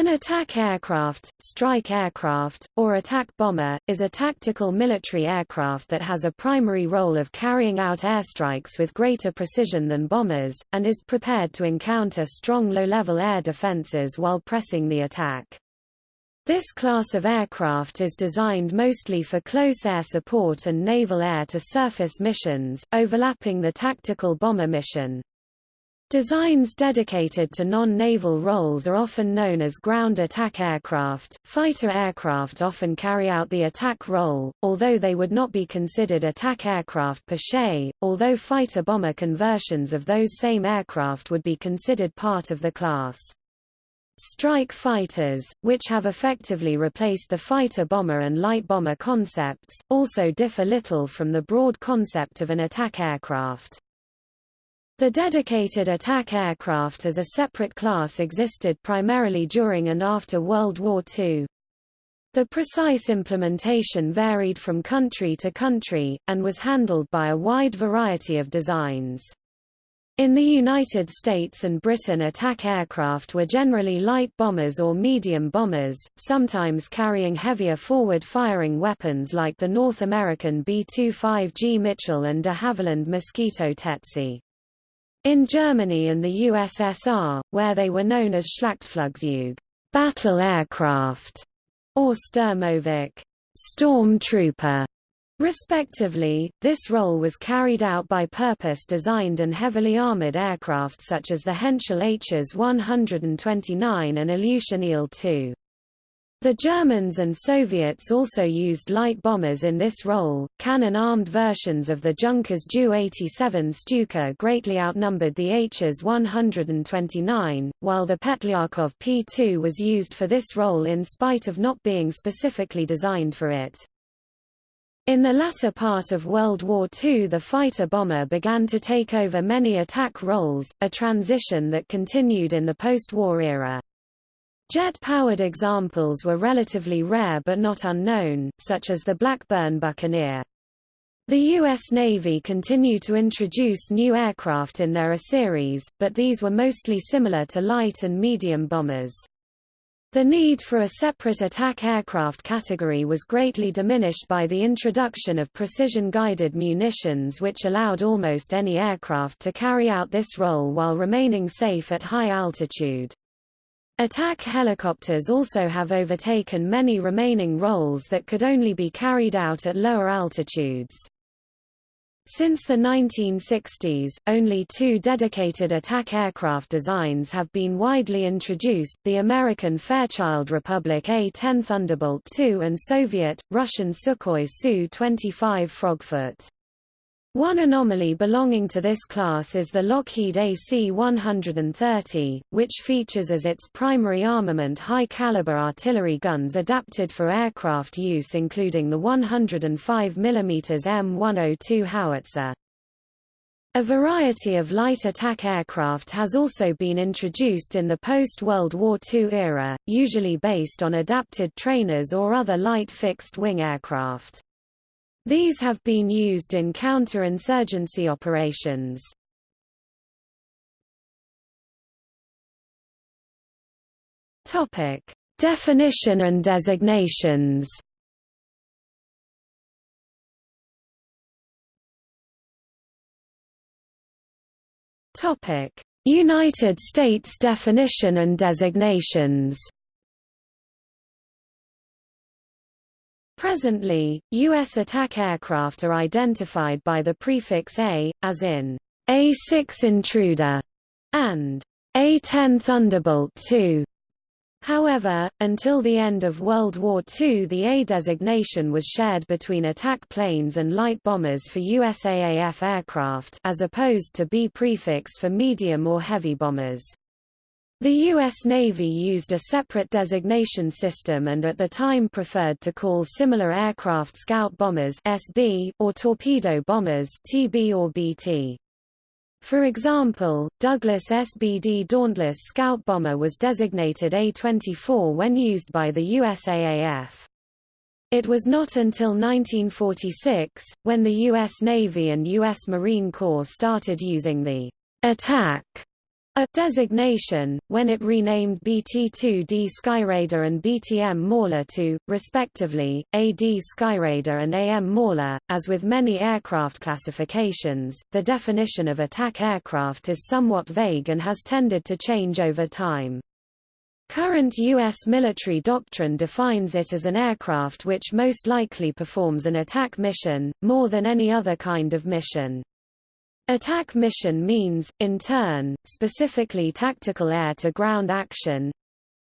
An attack aircraft, strike aircraft, or attack bomber, is a tactical military aircraft that has a primary role of carrying out airstrikes with greater precision than bombers, and is prepared to encounter strong low-level air defenses while pressing the attack. This class of aircraft is designed mostly for close air support and naval air-to-surface missions, overlapping the tactical bomber mission. Designs dedicated to non-naval roles are often known as ground attack aircraft. Fighter aircraft often carry out the attack role, although they would not be considered attack aircraft per se, although fighter-bomber conversions of those same aircraft would be considered part of the class. Strike fighters, which have effectively replaced the fighter-bomber and light-bomber concepts, also differ little from the broad concept of an attack aircraft. The dedicated attack aircraft as a separate class existed primarily during and after World War II. The precise implementation varied from country to country, and was handled by a wide variety of designs. In the United States and Britain attack aircraft were generally light bombers or medium bombers, sometimes carrying heavier forward-firing weapons like the North American B-25G Mitchell and de Havilland Mosquito Tsetse. In Germany and the USSR, where they were known as Schlachtflugzeug battle aircraft, or Sturmovik stormtrooper, respectively, this role was carried out by purpose-designed and heavily armored aircraft such as the Henschel Hs 129 and Ilyushin Il-2. The Germans and Soviets also used light bombers in this role. Cannon-armed versions of the Junkers Ju-87 Stuka greatly outnumbered the Hs 129, while the Petlyakov P-2 was used for this role in spite of not being specifically designed for it. In the latter part of World War II the fighter-bomber began to take over many attack roles, a transition that continued in the post-war era. Jet-powered examples were relatively rare but not unknown, such as the Blackburn Buccaneer. The U.S. Navy continued to introduce new aircraft in their A series, but these were mostly similar to light and medium bombers. The need for a separate attack aircraft category was greatly diminished by the introduction of precision-guided munitions which allowed almost any aircraft to carry out this role while remaining safe at high altitude. Attack helicopters also have overtaken many remaining roles that could only be carried out at lower altitudes. Since the 1960s, only two dedicated attack aircraft designs have been widely introduced, the American Fairchild Republic A-10 Thunderbolt II and Soviet, Russian Sukhoi Su-25 Frogfoot. One anomaly belonging to this class is the Lockheed AC-130, which features as its primary armament high-caliber artillery guns adapted for aircraft use including the 105 mm M102 howitzer. A variety of light attack aircraft has also been introduced in the post-World War II era, usually based on adapted trainers or other light fixed-wing aircraft. These have been used in counter-insurgency operations. Topic: Definition and designations. Topic: United States definition and designations. Presently, U.S. attack aircraft are identified by the prefix A, as in A-6 Intruder and A-10 Thunderbolt II. However, until the end of World War II the A designation was shared between attack planes and light bombers for USAAF aircraft as opposed to B prefix for medium or heavy bombers. The U.S. Navy used a separate designation system and at the time preferred to call similar aircraft scout bombers SB, or torpedo bombers TB or BT. For example, Douglas SBD Dauntless scout bomber was designated A-24 when used by the USAAF. It was not until 1946, when the U.S. Navy and U.S. Marine Corps started using the attack A designation, when it renamed BT-2D Skyraider and BTM Mauler to, respectively, AD Skyraider and AM Mauler. As with many aircraft classifications, the definition of attack aircraft is somewhat vague and has tended to change over time. Current U.S. military doctrine defines it as an aircraft which most likely performs an attack mission, more than any other kind of mission. Attack mission means, in turn, specifically tactical air-to-ground action.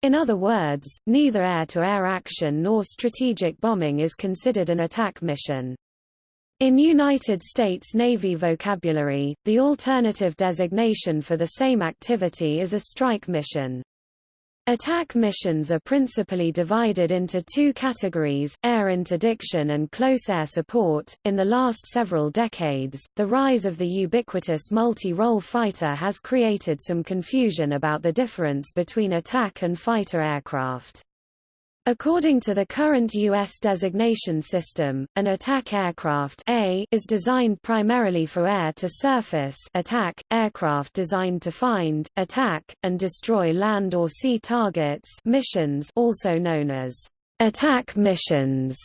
In other words, neither air-to-air -air action nor strategic bombing is considered an attack mission. In United States Navy vocabulary, the alternative designation for the same activity is a strike mission. Attack missions are principally divided into two categories, air interdiction and close air support. In the last several decades, the rise of the ubiquitous multi-role fighter has created some confusion about the difference between attack and fighter aircraft. According to the current U.S. designation system, an attack aircraft A is designed primarily for air-to-surface attack, aircraft designed to find, attack, and destroy land or sea targets missions also known as attack missions.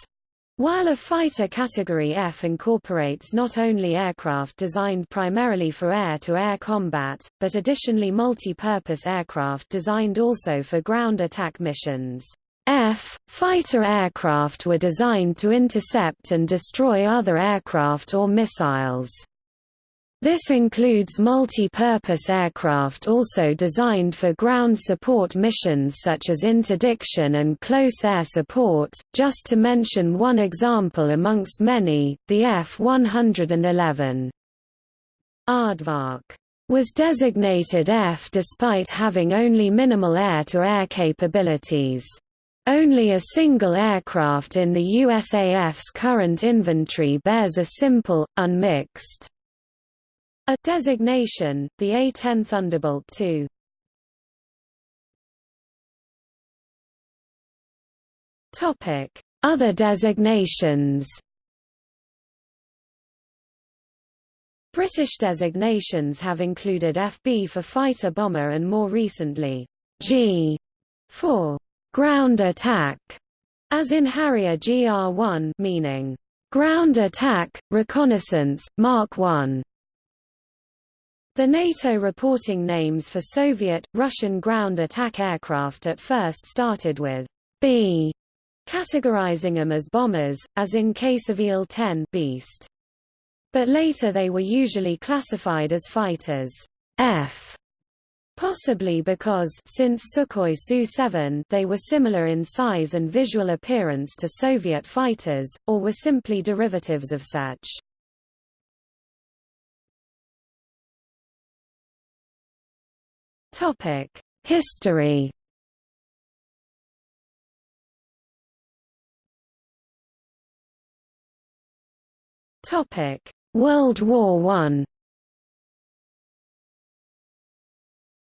While a fighter category F incorporates not only aircraft designed primarily for air-to-air -air combat, but additionally multi-purpose aircraft designed also for ground attack missions. F. Fighter aircraft were designed to intercept and destroy other aircraft or missiles. This includes multi-purpose aircraft also designed for ground support missions such as interdiction and close air support, just to mention one example amongst many, the F-111. Aardvark was designated F despite having only minimal air-to-air -air capabilities. Only a single aircraft in the USAF's current inventory bears a simple, unmixed a designation, the A-10 Thunderbolt II. Topic: Other designations. British designations have included FB for fighter bomber and more recently G for ground attack, as in Harrier GR1 meaning ground attack, reconnaissance, Mark 1. The NATO reporting names for Soviet, Russian ground attack aircraft at first started with B, categorizing them as bombers, as in case of Il-10 Beast. But later they were usually classified as fighters F, Possibly because since Sukhoi Su-7 they were similar in size and visual appearance to Soviet fighters, or were simply derivatives of such. History World War I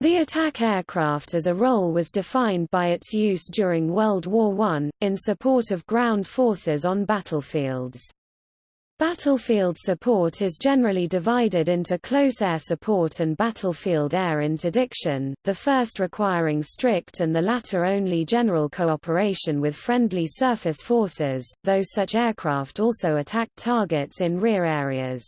The attack aircraft as a role was defined by its use during World War I, in support of ground forces on battlefields. Battlefield support is generally divided into close air support and battlefield air interdiction, the first requiring strict and the latter only general cooperation with friendly surface forces, though such aircraft also attacked targets in rear areas.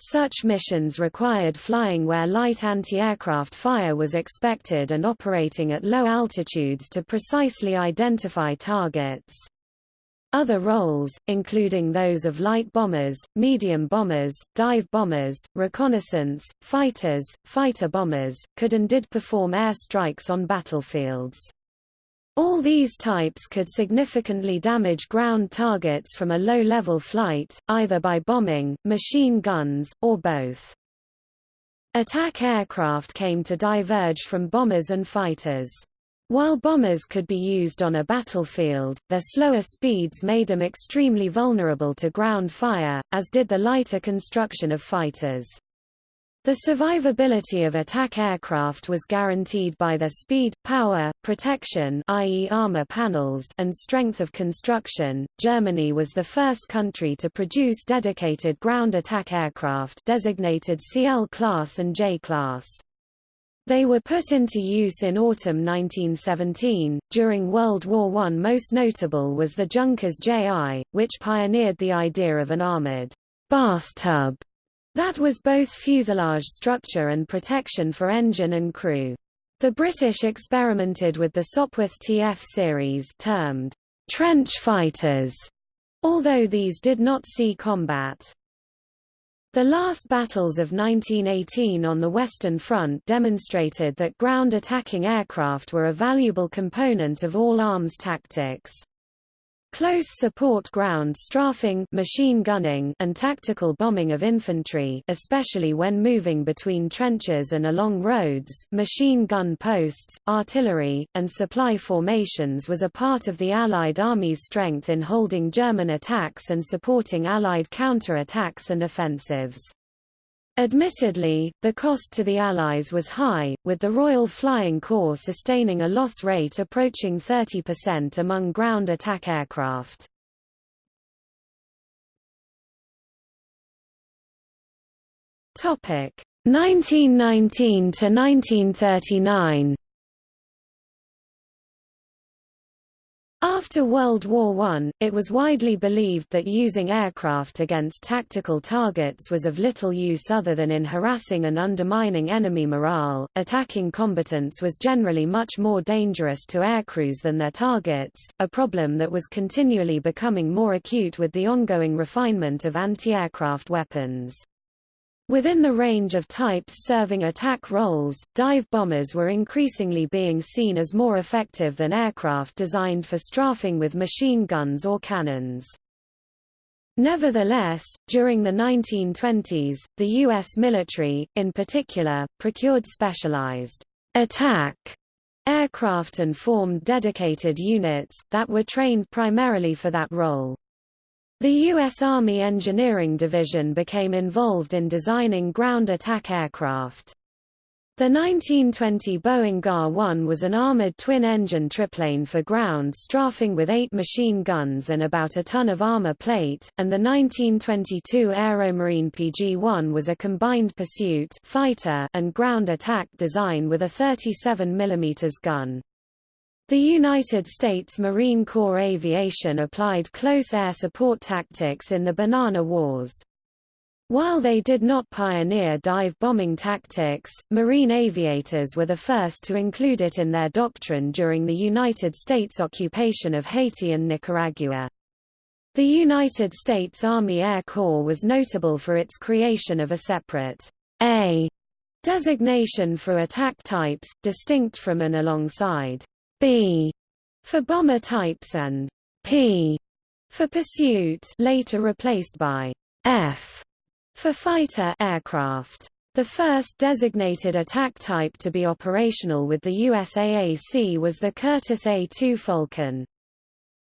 Such missions required flying where light anti-aircraft fire was expected and operating at low altitudes to precisely identify targets. Other roles, including those of light bombers, medium bombers, dive bombers, reconnaissance, fighters, fighter bombers, could and did perform air strikes on battlefields. All these types could significantly damage ground targets from a low-level flight, either by bombing, machine guns, or both. Attack aircraft came to diverge from bombers and fighters. While bombers could be used on a battlefield, their slower speeds made them extremely vulnerable to ground fire, as did the lighter construction of fighters. The survivability of attack aircraft was guaranteed by their speed, power, protection i.e. armor panels and strength of construction. Germany was the first country to produce dedicated ground attack aircraft designated CL class and J class. They were put into use in autumn 1917. During World War I, most notable was the Junkers JI, which pioneered the idea of an armored bathtub that was both fuselage structure and protection for engine and crew. The British experimented with the Sopwith TF series termed trench fighters, although these did not see combat. The last battles of 1918 on the Western Front demonstrated that ground-attacking aircraft were a valuable component of all arms tactics. Close support ground strafing machine gunning and tactical bombing of infantry especially when moving between trenches and along roads, machine gun posts, artillery, and supply formations was a part of the Allied Army's strength in holding German attacks and supporting Allied counter-attacks and offensives. Admittedly, the cost to the Allies was high, with the Royal Flying Corps sustaining a loss rate approaching 30% among ground attack aircraft. Topic 1919 to 1939. After World War I, it was widely believed that using aircraft against tactical targets was of little use other than in harassing and undermining enemy morale. Attacking combatants was generally much more dangerous to aircrews than their targets, a problem that was continually becoming more acute with the ongoing refinement of anti-aircraft weapons. Within the range of types serving attack roles, dive bombers were increasingly being seen as more effective than aircraft designed for strafing with machine guns or cannons. Nevertheless, during the 1920s, the U.S. military, in particular, procured specialized attack aircraft and formed dedicated units, that were trained primarily for that role. The U.S. Army Engineering Division became involved in designing ground attack aircraft. The 1920 Boeing GA-1 was an armored twin-engine triplane for ground strafing with eight machine guns and about a ton of armor plate, and the 1922 Aeromarine PG-1 was a combined pursuit fighter and ground attack design with a 37 mm gun. The United States Marine Corps Aviation applied close air support tactics in the Banana Wars. While they did not pioneer dive bombing tactics, Marine aviators were the first to include it in their doctrine during the United States occupation of Haiti and Nicaragua. The United States Army Air Corps was notable for its creation of a separate A designation for attack types, distinct from and alongside B for bomber types and P for pursuit later replaced by F for fighter aircraft. The first designated attack type to be operational with the USAAC was the Curtiss A-2 Falcon.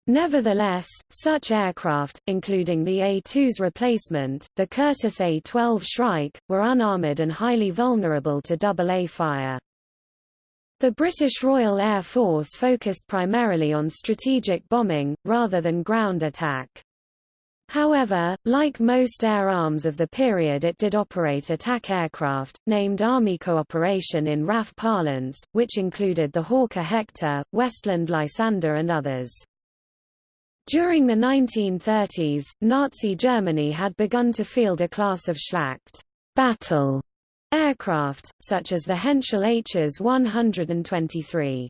Nevertheless, such aircraft, including the A-2's replacement, the Curtiss A-12 Shrike, were unarmored and highly vulnerable to double-A fire. The British Royal Air Force focused primarily on strategic bombing, rather than ground attack. However, like most air arms of the period it did operate attack aircraft, named Army Cooperation in RAF parlance, which included the Hawker Hector, Westland Lysander and others. During the 1930s, Nazi Germany had begun to field a class of Schlacht battle aircraft, such as the Henschel Hs 123.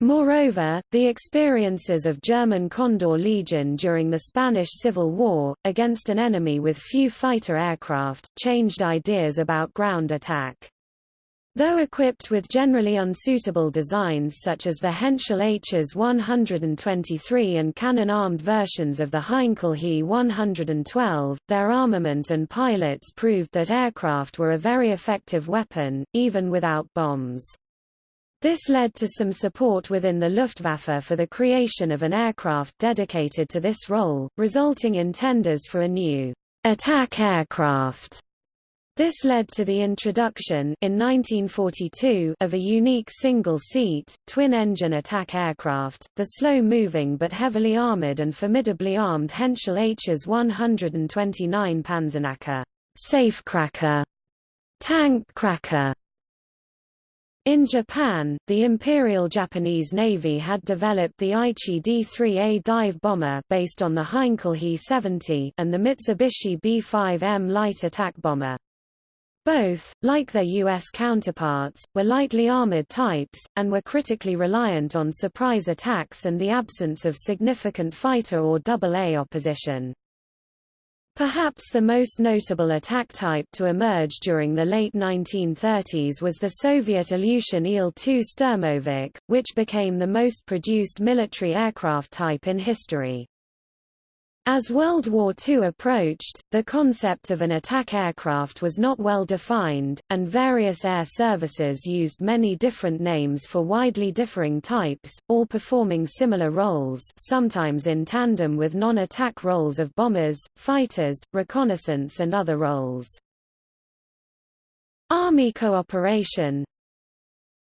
Moreover, the experiences of German Condor Legion during the Spanish Civil War, against an enemy with few fighter aircraft, changed ideas about ground attack. Though equipped with generally unsuitable designs such as the Henschel Hs 123 and cannon-armed versions of the Heinkel He 112, their armament and pilots proved that aircraft were a very effective weapon, even without bombs. This led to some support within the Luftwaffe for the creation of an aircraft dedicated to this role, resulting in tenders for a new attack aircraft this led to the introduction in 1942 of a unique single-seat, twin-engine attack aircraft, the slow-moving but heavily armored and formidably armed Henschel Hs 129 Panzerknacker, safecracker, tank cracker, In Japan, the Imperial Japanese Navy had developed the Aichi D-3A dive bomber based on the Heinkel He-70 and the Mitsubishi B-5M light attack bomber. Both, like their U.S. counterparts, were lightly armored types, and were critically reliant on surprise attacks and the absence of significant fighter or AA opposition. Perhaps the most notable attack type to emerge during the late 1930s was the Soviet Ilyushin Il-2 Sturmovik, which became the most produced military aircraft type in history. As World War II approached, the concept of an attack aircraft was not well defined, and various air services used many different names for widely differing types, all performing similar roles sometimes in tandem with non-attack roles of bombers, fighters, reconnaissance and other roles. Army cooperation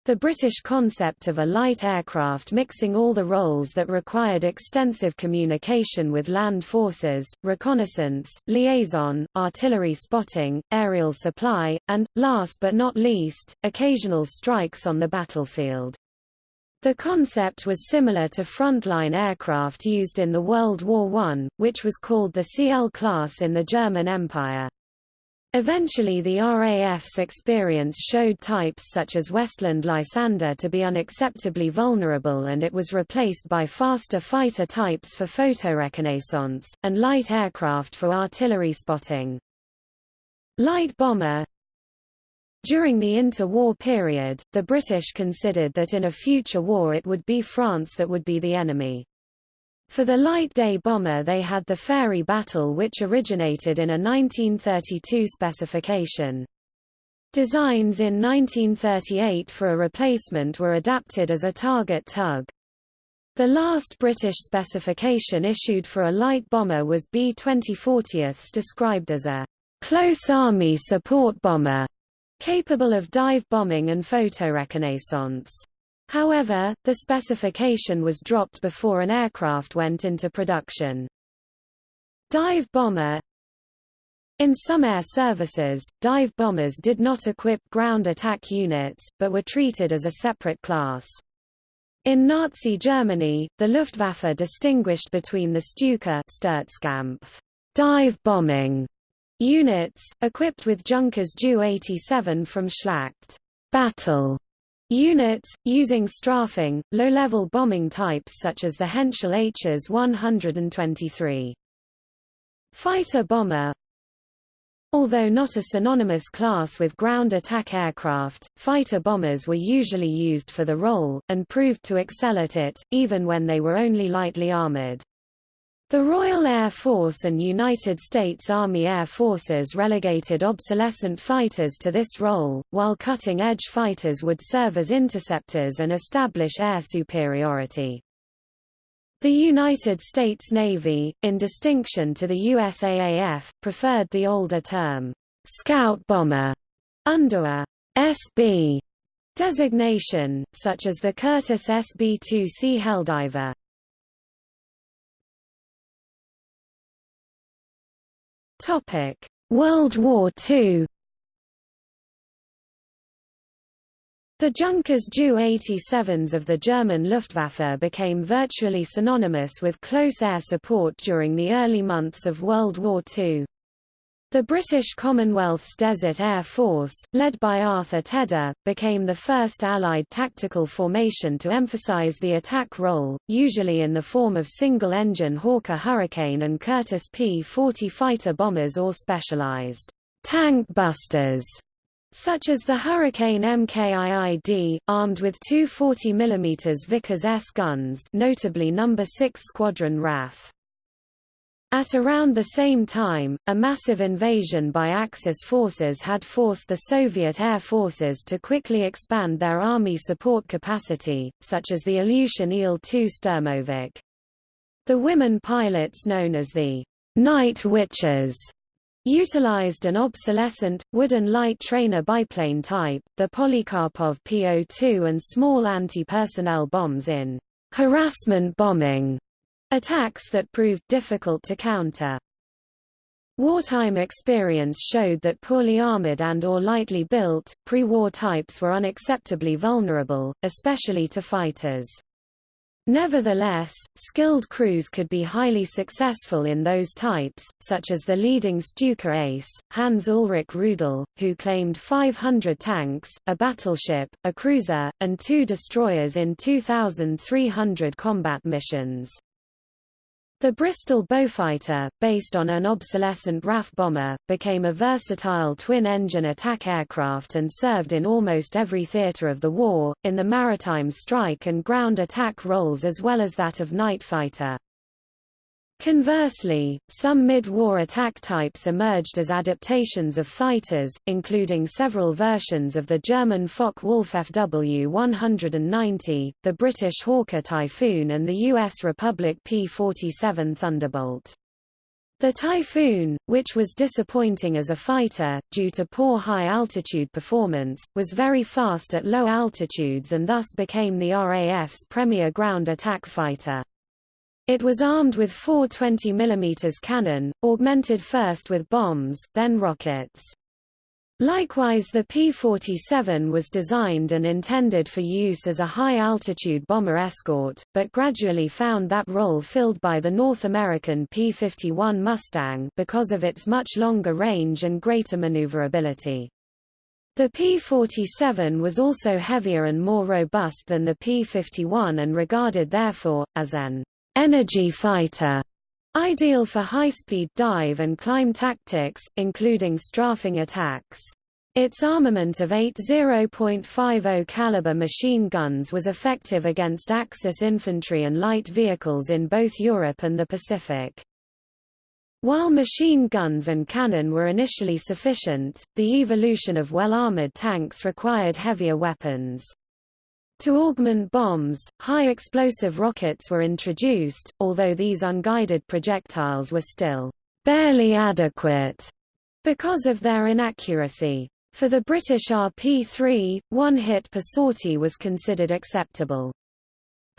the British concept of a light aircraft mixing all the roles that required extensive communication with land forces, reconnaissance, liaison, artillery spotting, aerial supply, and, last but not least, occasional strikes on the battlefield. The concept was similar to frontline aircraft used in the World War I, which was called the CL class in the German Empire. Eventually the RAF's experience showed types such as Westland Lysander to be unacceptably vulnerable and it was replaced by faster fighter types for photoreconnaissance, and light aircraft for artillery spotting. Light bomber During the interwar period, the British considered that in a future war it would be France that would be the enemy. For the light day bomber they had the Fairey Battle which originated in a 1932 specification. Designs in 1938 for a replacement were adapted as a target tug. The last British specification issued for a light bomber was B-2040 described as a close army support bomber, capable of dive bombing and photoreconnaissance. However, the specification was dropped before an aircraft went into production. Dive bomber In some air services, dive bombers did not equip ground attack units, but were treated as a separate class. In Nazi Germany, the Luftwaffe distinguished between the Stuka Sturzkampf dive bombing units, equipped with Junkers Ju-87 from Schlacht battle Units, using strafing, low-level bombing types such as the Henschel Hs 123. Fighter bomber Although not a synonymous class with ground attack aircraft, fighter bombers were usually used for the role, and proved to excel at it, even when they were only lightly armored. The Royal Air Force and United States Army Air Forces relegated obsolescent fighters to this role, while cutting-edge fighters would serve as interceptors and establish air superiority. The United States Navy, in distinction to the USAAF, preferred the older term, scout bomber, under a SB designation, such as the Curtiss SB-2C Helldiver. Topic: World War II. The Junkers Ju-87s of the German Luftwaffe became virtually synonymous with close air support during the early months of World War II. The British Commonwealth's Desert Air Force, led by Arthur Tedder, became the first Allied tactical formation to emphasize the attack role, usually in the form of single-engine Hawker Hurricane and Curtiss P-40 fighter bombers or specialized tank busters, such as the Hurricane MKIID, armed with two 40 mm Vickers S guns notably No. 6 Squadron RAF. At around the same time, a massive invasion by Axis forces had forced the Soviet air forces to quickly expand their army support capacity, such as the Ilyushin Il-2 Sturmovik. The women pilots known as the Night Witches utilized an obsolescent, wooden light trainer biplane type, the Polikarpov PO-2 and small anti-personnel bombs in harassment bombing Attacks that proved difficult to counter. Wartime experience showed that poorly armored and or lightly built, pre-war types were unacceptably vulnerable, especially to fighters. Nevertheless, skilled crews could be highly successful in those types, such as the leading Stuka ace, Hans Ulrich Rudel, who claimed 500 tanks, a battleship, a cruiser, and two destroyers in 2,300 combat missions. The Bristol Beaufighter, based on an obsolescent RAF bomber, became a versatile twin-engine attack aircraft and served in almost every theatre of the war, in the maritime strike and ground attack roles as well as that of night fighter. Conversely, some mid-war attack types emerged as adaptations of fighters, including several versions of the German Focke-Wulf FW-190, the British Hawker Typhoon and the U.S. Republic P-47 Thunderbolt. The Typhoon, which was disappointing as a fighter, due to poor high-altitude performance, was very fast at low altitudes and thus became the RAF's premier ground attack fighter. It was armed with four 20 mm cannon, augmented first with bombs, then rockets. Likewise the P-47 was designed and intended for use as a high-altitude bomber escort, but gradually found that role filled by the North American P-51 Mustang because of its much longer range and greater maneuverability. The P-47 was also heavier and more robust than the P-51 and regarded therefore, as an energy fighter, ideal for high-speed dive and climb tactics, including strafing attacks. Its armament of eight 0.50 caliber machine guns was effective against Axis infantry and light vehicles in both Europe and the Pacific. While machine guns and cannon were initially sufficient, the evolution of well-armored tanks required heavier weapons. To augment bombs, high-explosive rockets were introduced, although these unguided projectiles were still barely adequate because of their inaccuracy. For the British RP-3, one hit per sortie was considered acceptable.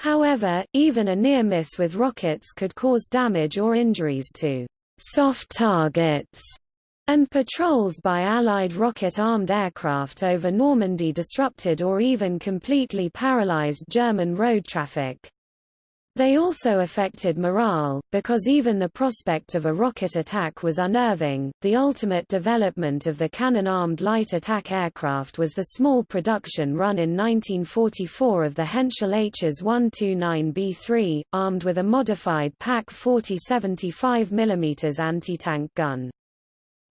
However, even a near miss with rockets could cause damage or injuries to soft targets and patrols by Allied rocket-armed aircraft over Normandy disrupted or even completely paralyzed German road traffic. They also affected morale, because even the prospect of a rocket attack was unnerving. The ultimate development of the cannon armed light attack aircraft was the small production run in 1944 of the Henschel Hs 129B3, armed with a modified PaK 40 75 mm anti-tank gun.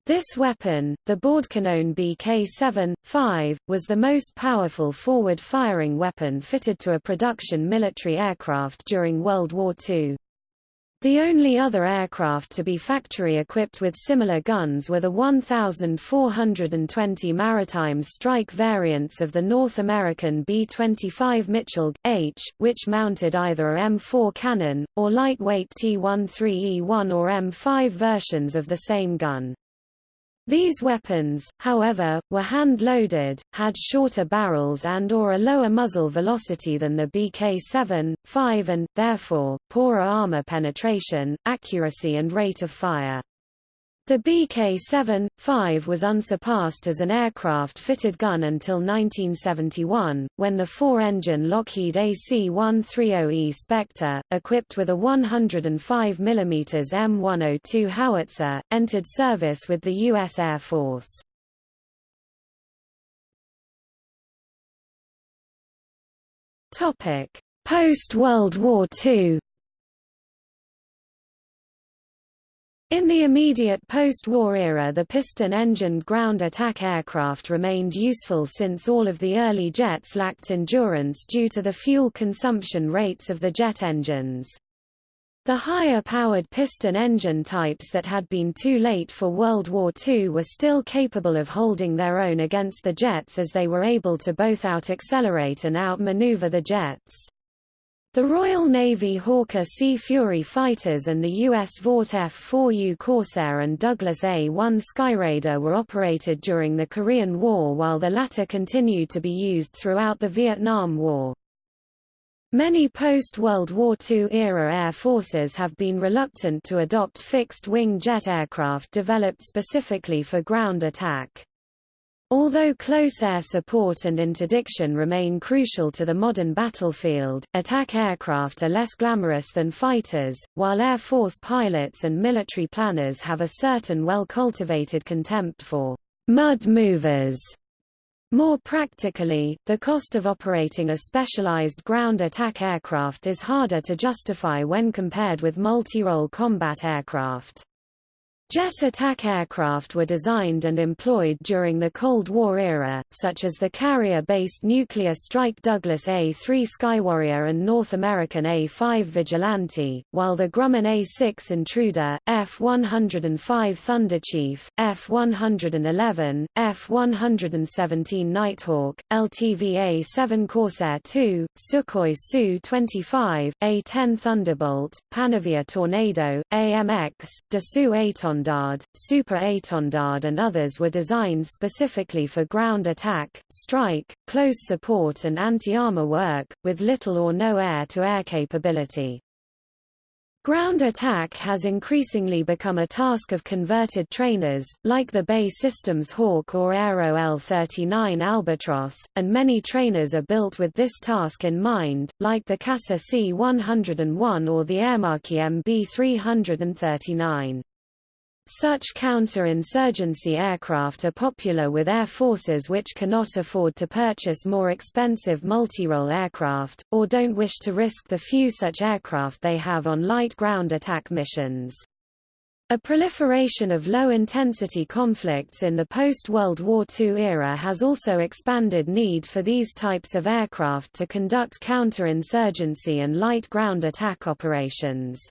This weapon, the Bordkanone BK-7-5, was the most powerful forward-firing weapon fitted to a production military aircraft during World War II. The only other aircraft to be factory-equipped with similar guns were the 1,420 maritime strike variants of the North American B-25 Mitchell, H, which mounted either a M4 cannon, or lightweight T-13E1 or M5 versions of the same gun. These weapons, however, were hand-loaded, had shorter barrels and or a lower muzzle velocity than the BK-7, 5 and, therefore, poorer armor penetration, accuracy and rate of fire. The BK-7-5 was unsurpassed as an aircraft-fitted gun until 1971, when the four-engine Lockheed AC-130E Spectre, equipped with a 105 mm M102 howitzer, entered service with the U.S. Air Force. Post-World War II In the immediate post-war era the piston-engined ground attack aircraft remained useful since all of the early jets lacked endurance due to the fuel consumption rates of the jet engines. The higher-powered piston engine types that had been too late for World War II were still capable of holding their own against the jets as they were able to both out-accelerate and out-maneuver the jets. The Royal Navy Hawker Sea Fury fighters and the U.S. Vought F-4U Corsair and Douglas A-1 Skyraider were operated during the Korean War while the latter continued to be used throughout the Vietnam War. Many post-World War II era air forces have been reluctant to adopt fixed-wing jet aircraft developed specifically for ground attack. Although close air support and interdiction remain crucial to the modern battlefield, attack aircraft are less glamorous than fighters, while Air Force pilots and military planners have a certain well-cultivated contempt for mud movers more practically, the cost of operating a specialized ground attack aircraft is harder to justify when compared with multi-role combat aircraft. Jet attack aircraft were designed and employed during the Cold War era, such as the carrier-based nuclear strike Douglas A-3 Skywarrior and North American A-5 Vigilante, while the Grumman A-6 Intruder, F-105 Thunderchief, F-111, F-117 Nighthawk, LTV A-7 Corsair II, Sukhoi Su-25, A-10 Thunderbolt, Panavia Tornado, AMX, Dassault Étendard Étendard, Super Étendard and others were designed specifically for ground attack, strike, close support and anti-armor work, with little or no air-to-air -air capability. Ground attack has increasingly become a task of converted trainers, like the BAE Systems Hawk or Aero L-39 Albatros, and many trainers are built with this task in mind, like the CASA C-101 or the Aermacchi MB-339. Such counter-insurgency aircraft are popular with air forces which cannot afford to purchase more expensive multi-role aircraft, or don't wish to risk the few such aircraft they have on light ground attack missions. A proliferation of low-intensity conflicts in the post-World War II era has also expanded need for these types of aircraft to conduct counter-insurgency and light ground attack operations.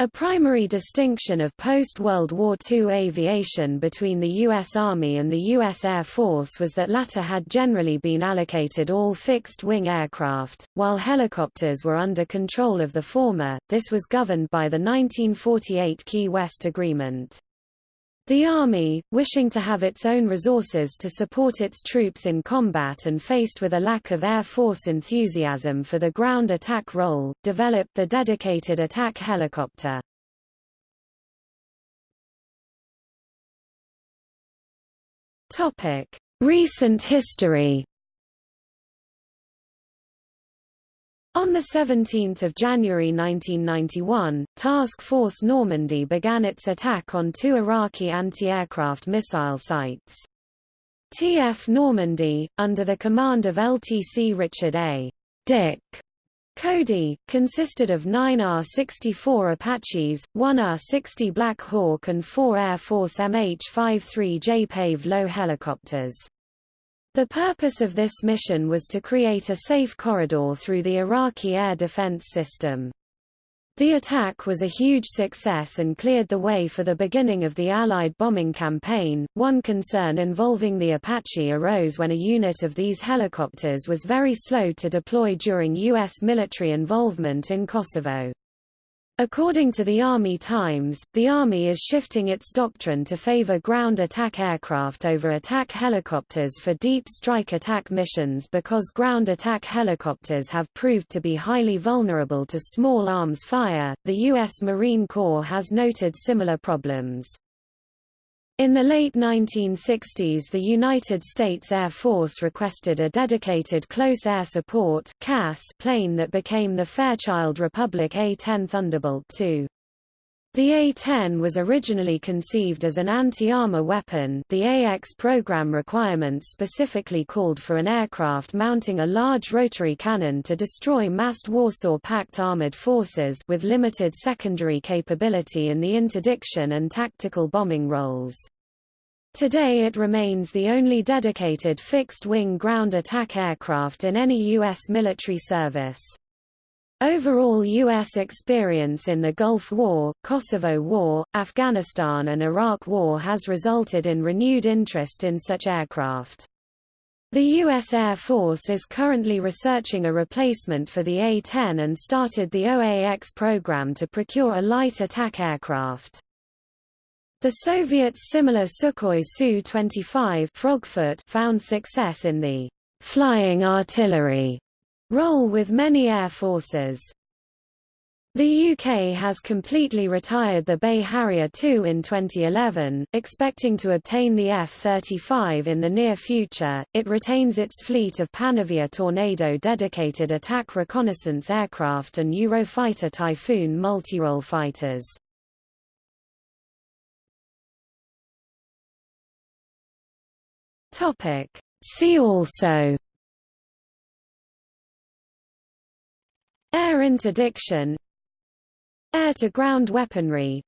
A primary distinction of post-World War II aviation between the U.S. Army and the U.S. Air Force was that latter had generally been allocated all fixed-wing aircraft, while helicopters were under control of the former, this was governed by the 1948 Key West Agreement. The Army, wishing to have its own resources to support its troops in combat and faced with a lack of Air Force enthusiasm for the ground attack role, developed the dedicated attack helicopter. Recent history On 17 January 1991, Task Force Normandy began its attack on two Iraqi anti-aircraft missile sites. TF Normandy, under the command of LTC Richard A. Dick Cody, consisted of nine AH-64 Apaches, one R-60 Black Hawk and four Air Force MH-53J Pave-Low helicopters. The purpose of this mission was to create a safe corridor through the Iraqi air defense system. The attack was a huge success and cleared the way for the beginning of the Allied bombing campaign. One concern involving the Apache arose when a unit of these helicopters was very slow to deploy during U.S. military involvement in Kosovo. According to the Army Times, the Army is shifting its doctrine to favor ground attack aircraft over attack helicopters for deep strike attack missions because ground attack helicopters have proved to be highly vulnerable to small arms fire. The U.S. Marine Corps has noted similar problems. In the late 1960s the United States Air Force requested a dedicated Close Air Support plane that became the Fairchild Republic A-10 Thunderbolt II. The A-10 was originally conceived as an anti-armor weapon the AX program requirements specifically called for an aircraft mounting a large rotary cannon to destroy massed Warsaw-Pact armored forces with limited secondary capability in the interdiction and tactical bombing roles. Today it remains the only dedicated fixed-wing ground attack aircraft in any U.S. military service. Overall U.S. experience in the Gulf War, Kosovo War, Afghanistan and Iraq War has resulted in renewed interest in such aircraft. The U.S. Air Force is currently researching a replacement for the A-10 and started the OAX program to procure a light attack aircraft. The Soviets' similar Sukhoi Su-25 Frogfoot found success in the flying artillery Role with many air forces the UK has completely retired the BAE Harrier II in 2011, expecting to obtain the F-35 in the near future. It retains its fleet of Panavia Tornado dedicated attack reconnaissance aircraft and Eurofighter Typhoon multirole fighters. Topic: See also Air interdiction Air-to-ground weaponry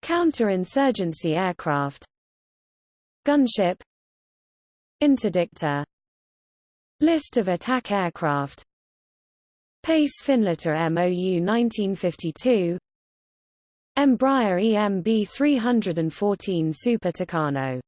Counter-insurgency aircraft Gunship Interdictor List of attack aircraft Pace Finletter MOU 1952 Embraer EMB 314 Super Tucano